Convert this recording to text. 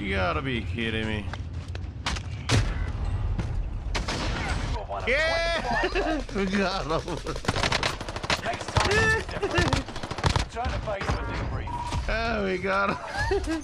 You gotta be kidding me. Yeah! God, we got him. Next time, it's different. Return to face the debrief. Oh, we got him.